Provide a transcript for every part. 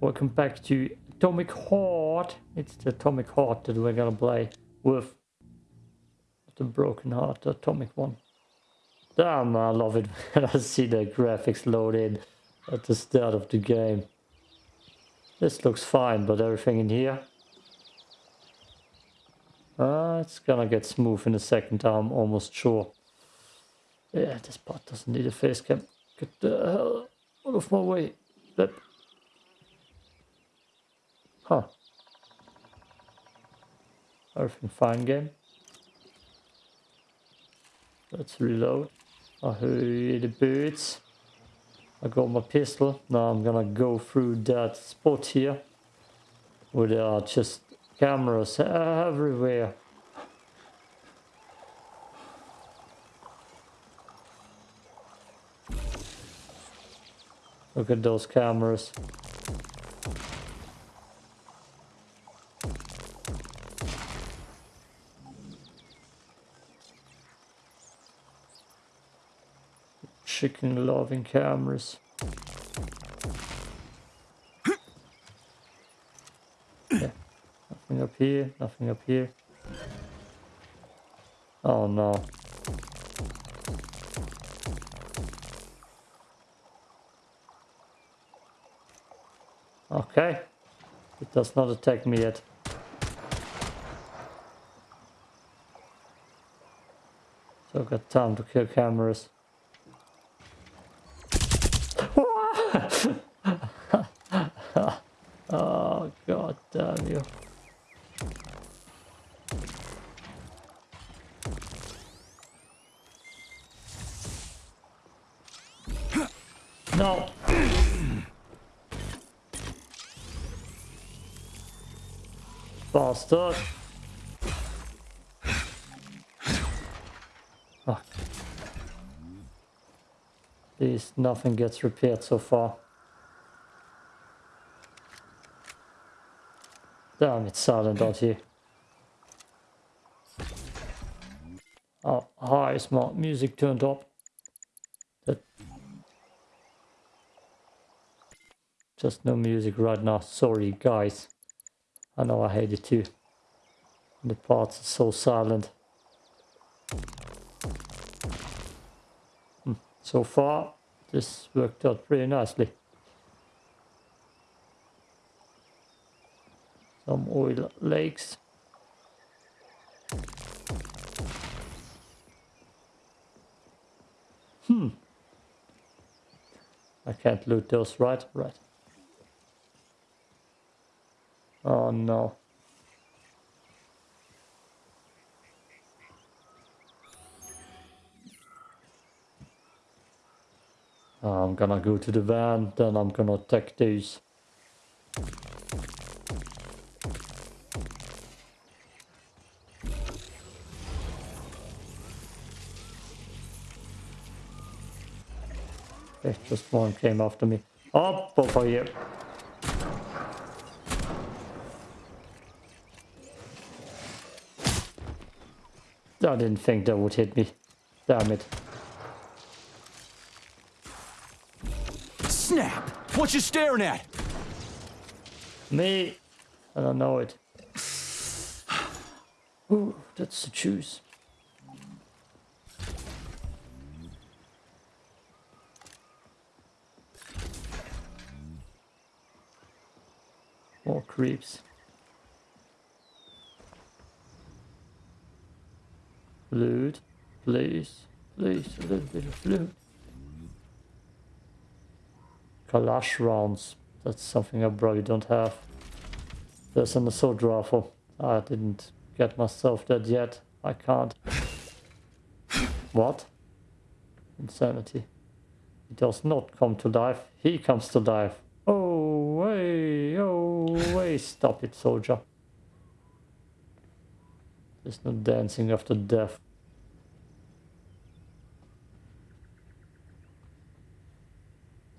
welcome back to Atomic Heart. It's the Atomic Heart that we're gonna play with. The Broken Heart, the Atomic one. Damn, I love it when I see the graphics load in at the start of the game. This looks fine, but everything in here... Uh, it's gonna get smooth in a second, I'm almost sure. Yeah, this part doesn't need a face cam. Get the hell out of my way. That... Huh. Everything fine game. Let's reload. I hear the birds. I got my pistol. Now I'm gonna go through that spot here. Where there are just cameras everywhere. Look at those cameras. Chicken loving cameras. Yeah. Nothing up here, nothing up here. Oh no. Okay. It does not attack me yet. So I've got time to kill cameras. oh god damn you. No. Bastard. Fuck. Please, nothing gets repaired so far. Damn, it's silent out here. Oh, hi, smart music turned up. That just no music right now. Sorry, guys. I know I hate it too. The parts are so silent. So far, this worked out pretty nicely. Some oil lakes. Hmm. I can't loot those, right? Right. Oh no. I'm gonna go to the van, then I'm gonna attack these. Okay, just one came after me. Up over oh, here. I didn't think that would hit me. Damn it. Snap! What you staring at? Me? I don't know it. Ooh, that's the juice. More creeps. Loot, please, please, a little bit of loot. Kalash rounds, that's something I probably don't have. There's an assault rifle. I didn't get myself that yet. I can't. What? Insanity. He does not come to life. He comes to life. Oh, way, oh, way. Stop it, soldier. There's no dancing after death.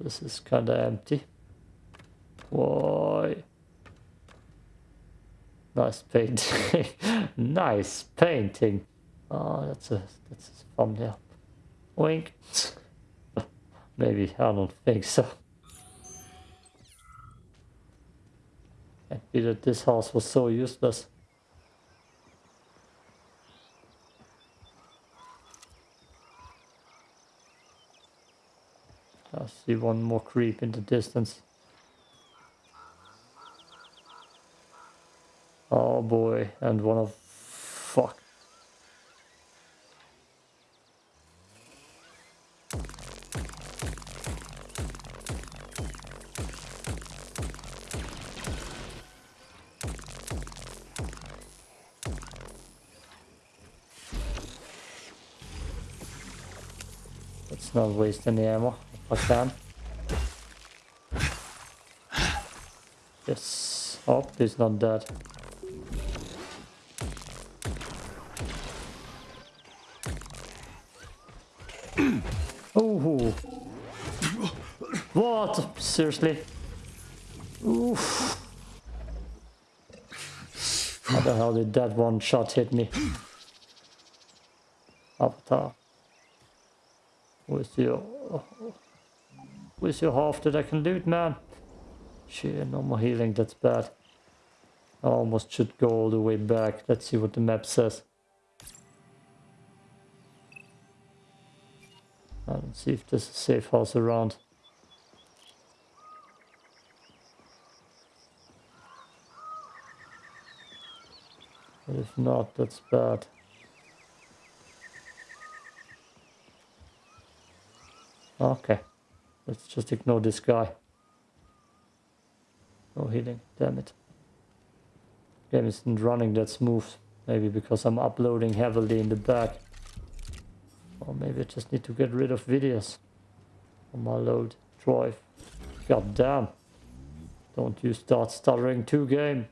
This is kinda empty. Why? Nice painting. nice painting. Oh, that's a that's a thumbnail. Wink. Maybe I don't think so. Can't be that this house was so useless. I see one more creep in the distance. Oh boy, and one of fuck. Let's not waste any ammo I can. Yes. Oh, he's not dead. Oh. What? Seriously? Oof. How the hell did that one shot hit me? Avatar. Where's your... Your half that I can loot, man? Shit, no more healing, that's bad. I almost should go all the way back. Let's see what the map says. Don't see if there's a safe house around. But if not, that's bad. Okay, let's just ignore this guy. Oh, no healing, damn it. Game isn't running that smooth. Maybe because I'm uploading heavily in the back. Or maybe I just need to get rid of videos on my load drive. God damn. Don't you start stuttering too game.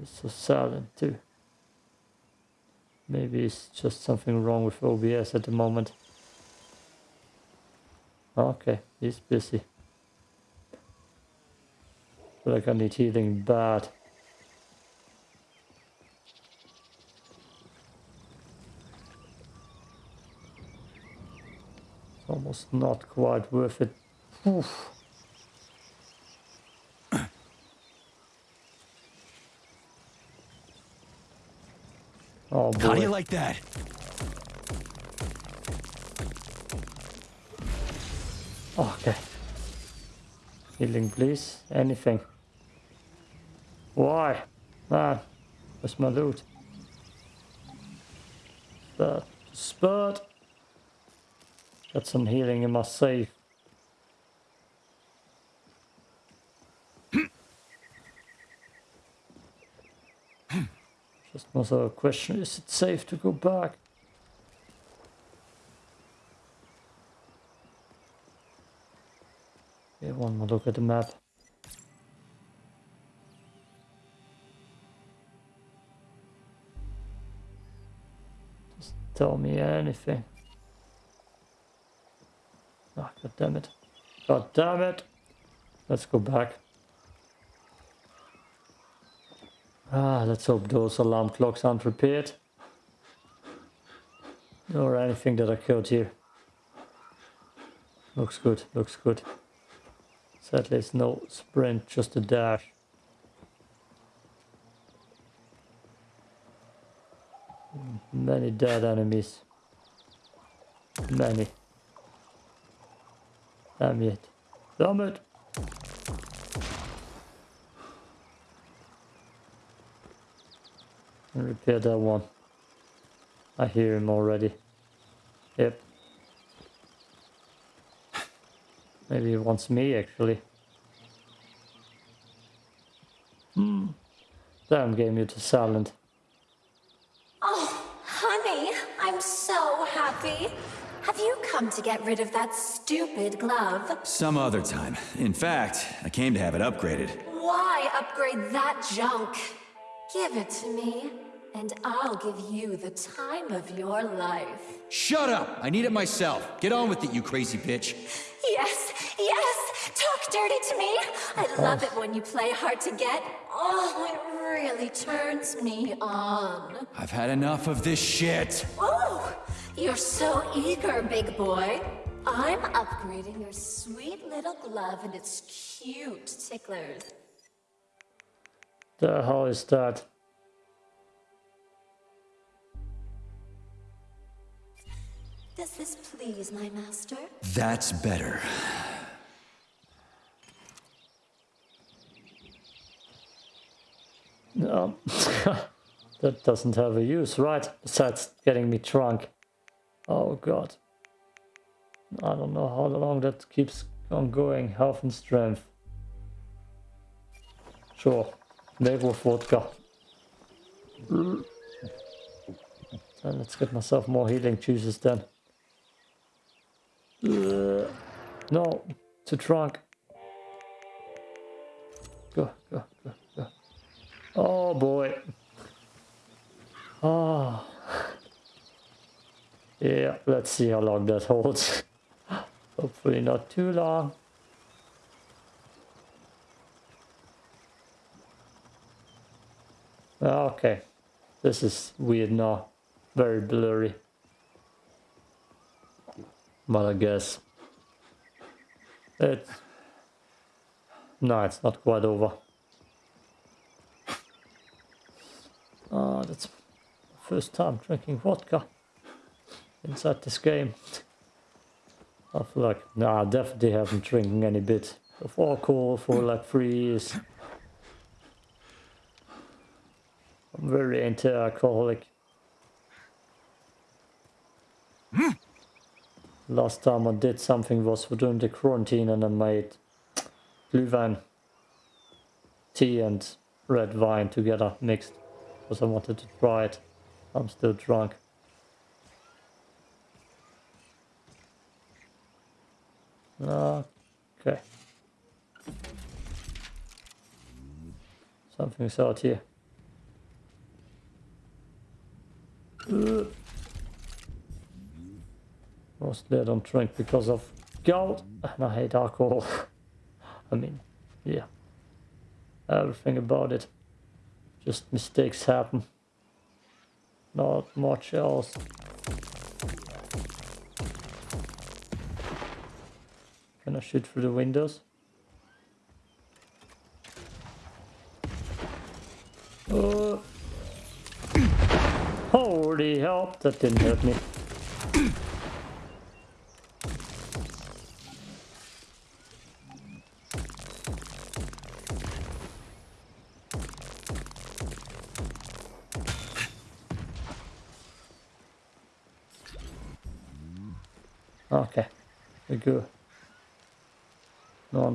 It's so silent too. Maybe it's just something wrong with OBS at the moment. Okay, he's busy. Feel like I need healing bad. Almost not quite worth it. Oof. Oh boy. How do you like that? Okay. Healing, please. Anything. Why? Ah, where's my loot? Spurt. Spurt. Got some healing in my safe. Just another question, is it safe to go back? Okay, one more look at the map. Just tell me anything. Ah, god damn it. God damn it! Let's go back. Ah, let's hope those alarm clocks aren't repaired. Or anything that occurred here. Looks good, looks good. Sadly, it's no sprint, just a dash. Many dead enemies. Many. Damn it. Damn it! And repair that one. I hear him already. Yep. Maybe he wants me actually. Hmm. Damn game you to silent. Oh, honey, I'm so happy. Have you come to get rid of that stupid glove? Some other time. In fact, I came to have it upgraded. Why upgrade that junk? Give it to me, and I'll give you the time of your life. Shut up! I need it myself. Get on with it, you crazy bitch. Yes, yes! Talk dirty to me! I love it when you play hard to get. Oh, it really turns me on. I've had enough of this shit. Oh, you're so eager, big boy. I'm upgrading your sweet little glove and its cute ticklers. The hell is that? Does this please my master? That's better. Um, that doesn't have a use, right? Besides getting me drunk. Oh god. I don't know how long that keeps on going. Health and strength. Sure. Maybe with vodka. And let's get myself more healing juices then. Uh, no, too drunk. Go, go, go, go. Oh boy. Oh. Yeah, let's see how long that holds. Hopefully not too long. Okay, this is weird now. Very blurry. But I guess it's no, it's not quite over. Ah, that's first time drinking vodka inside this game. I feel like, I definitely haven't drinking any bit of alcohol for like three years. I'm very anti-alcoholic. Last time I did something was during the quarantine and I made Glühwein, tea and red wine together mixed because I wanted to try it. I'm still drunk. Okay. Something's out here. Uh. Mostly I don't drink because of gout and I hate alcohol. I mean, yeah. Everything about it. Just mistakes happen. Not much else. Can I shoot through the windows? Oh. Holy hell, that didn't hurt me.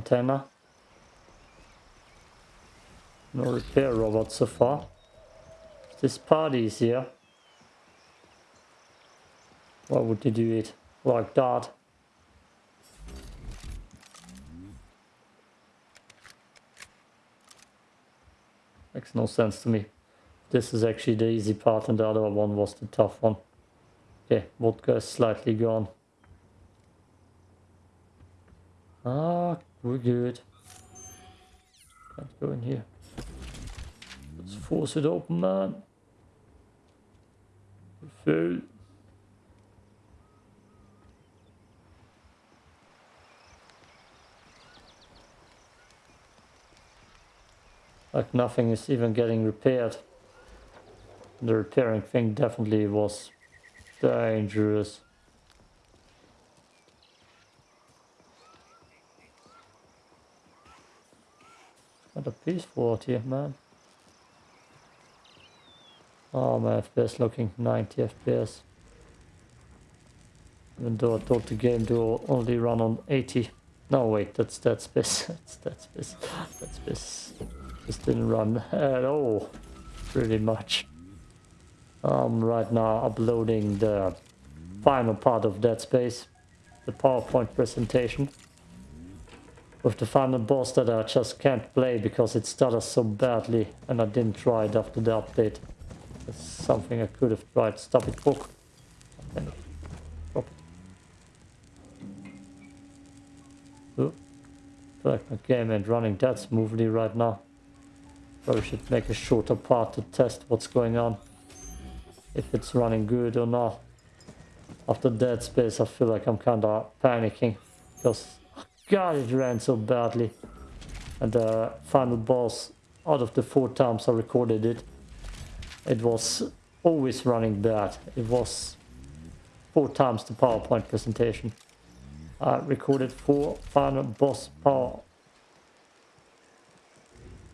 Antenna. No repair robot so far. This party is here. Why would you do it like that? Makes no sense to me. This is actually the easy part and the other one was the tough one. Okay, vodka is slightly gone. Ah, we're good. Can't go in here. Let's force it open, man. Full. Like nothing is even getting repaired. The repairing thing definitely was dangerous. Not a peaceful out here, man. Oh, my FPS looking 90 FPS. Even though I thought the game do only run on 80. No, wait, that's that space. that's that space. That space just didn't run at all, pretty much. I'm right now uploading the final part of Dead Space, the PowerPoint presentation with the final boss that I just can't play because it stutters so badly and I didn't try it after the update. It's something I could have tried. Stop it, book. And drop it. Oh, feel like my game ain't running that smoothly right now. Probably should make a shorter part to test what's going on. If it's running good or not. After Dead Space, I feel like I'm kinda panicking. Because, god, it ran so badly. And the final boss, out of the four times I recorded it, it was always running bad. It was four times the PowerPoint presentation. I recorded four final boss power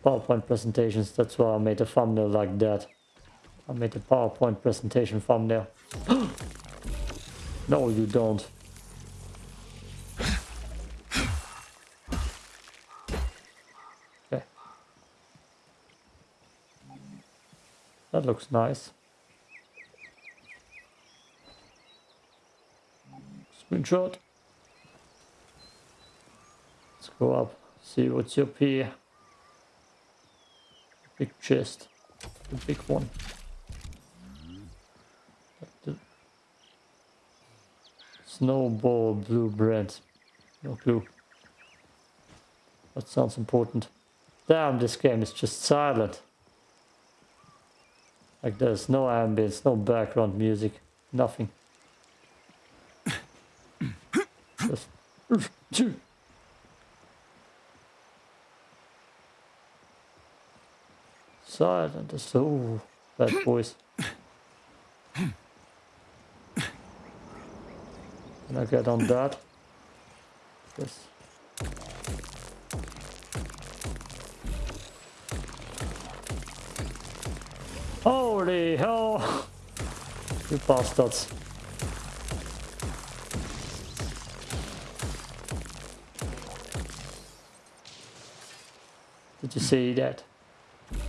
PowerPoint presentations. That's why I made a thumbnail like that. I made a PowerPoint presentation thumbnail. no, you don't. That looks nice. Screenshot. Let's go up, see what's up here. Big chest. The big one. Snowball blueprint. No clue. That sounds important. Damn, this game is just silent. Like there's no ambience, no background music, nothing. Just silent as so bad boys. Can I get on that? Yes. Holy hell! You bastards. Did you see that?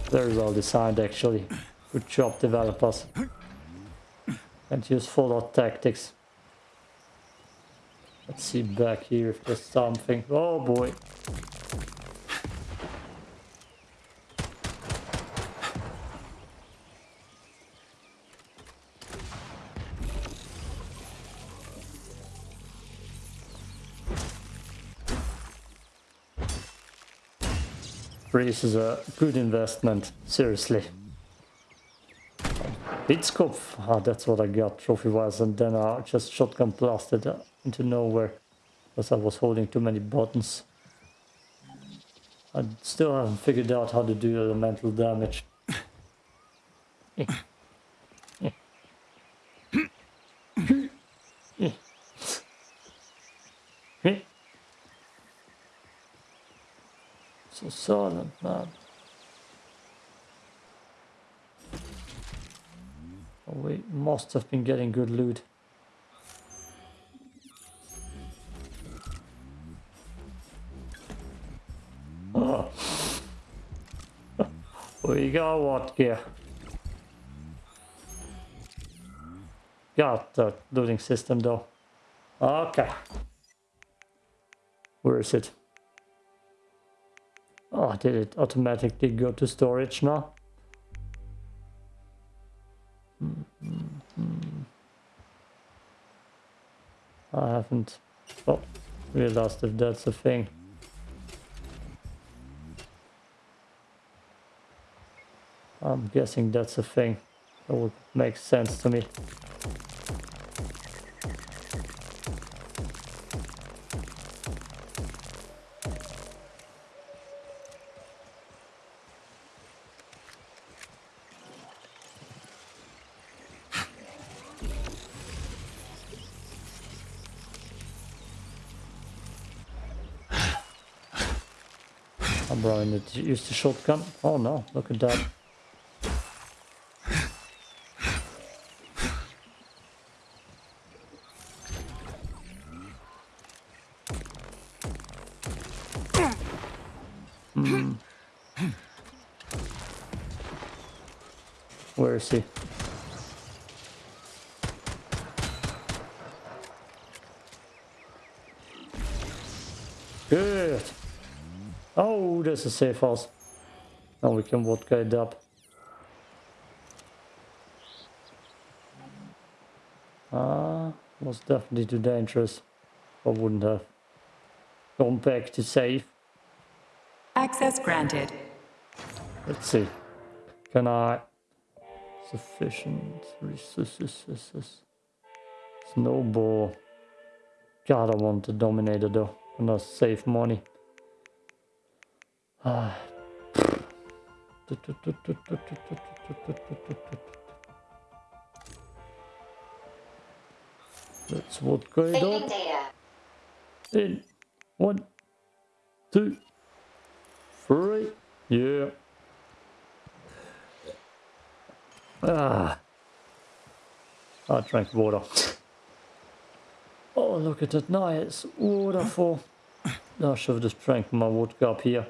Very well designed actually. Good job developers. And use Fallout tactics. Let's see back here if there's something. Oh boy. Breeze is a good investment, seriously. Hitscope, ah, that's what I got trophy-wise, and then I just shotgun blasted into nowhere because I was holding too many buttons. I still haven't figured out how to do elemental damage. silent, man. Oh, we must have been getting good loot. We got what gear? Got the looting system though. Okay. Where is it? Oh, did it automatically go to storage now? Mm -hmm. I haven't oh, realized if that's a thing. I'm guessing that's a thing. That would make sense to me. Did you use the shotgun? Oh no, look at that. Hmm. Where is he? Good. Oh, there's a safe house. Now we can vodka it up. Ah, was definitely too dangerous. I wouldn't have gone back to safe. Access granted. Let's see. Can I... Sufficient resources. Snowball. God, I want the Dominator though. Gonna save money. Ah. That's what going Saving on. data. In one, two, three. Yeah. Ah. I drank water. Oh, look at that nice waterfall. I should have just drank my water up here.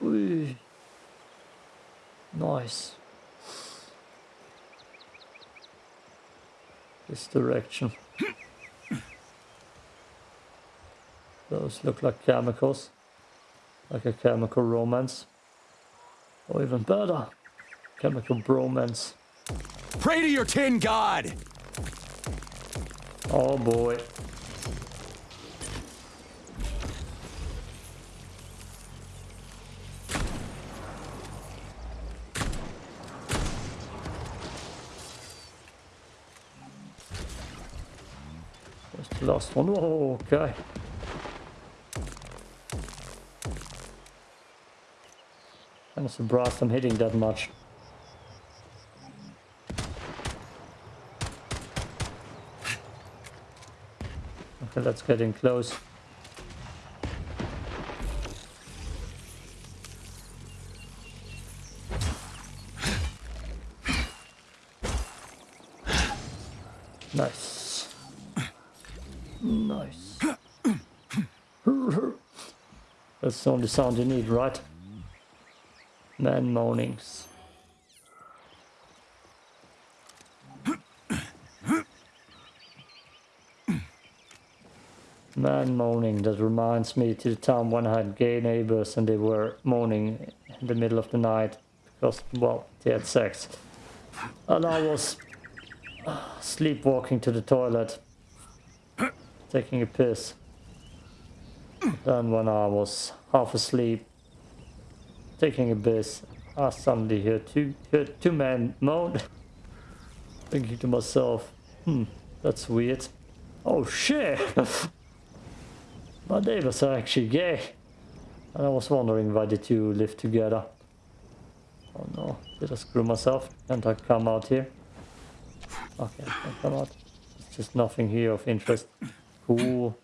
Whee. Nice. This direction. Those look like chemicals. Like a chemical romance. Or even better, chemical bromance. Pray to your tin god! Oh boy. Last one. Oh, okay. I'm surprised I'm hitting that much. Okay, that's getting close. That's the only sound you need, right? Man moanings. Man moaning, that reminds me to the time when I had gay neighbors and they were moaning in the middle of the night because, well, they had sex. And I was uh, sleepwalking to the toilet, taking a piss. Then when I was half asleep, taking a piss, I suddenly heard two, heard two men moan, thinking to myself, hmm, that's weird. Oh shit! My neighbors are actually gay. And I was wondering why the two live together. Oh no, did I screw myself? Can't I come out here? Okay, I come out. There's just nothing here of interest. Cool.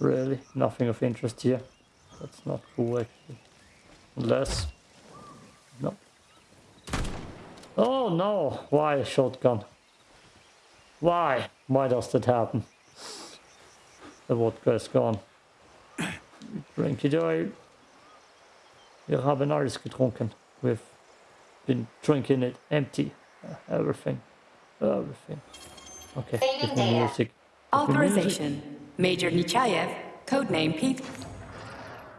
Really? Nothing of interest here? That's not cool actually. Unless... No. Oh no! Why a shotgun? Why? Why does that happen? The vodka is gone. Drink it all. Wir haben alles getrunken. We've been drinking it empty. Everything. Everything. Okay, give me music. Give me music. Major Nechaev, codename Pete.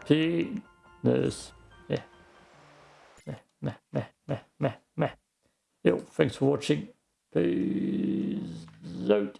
Penis. Meh. Meh, meh, meh, meh, meh, meh. Yo, thanks for watching. Peace out.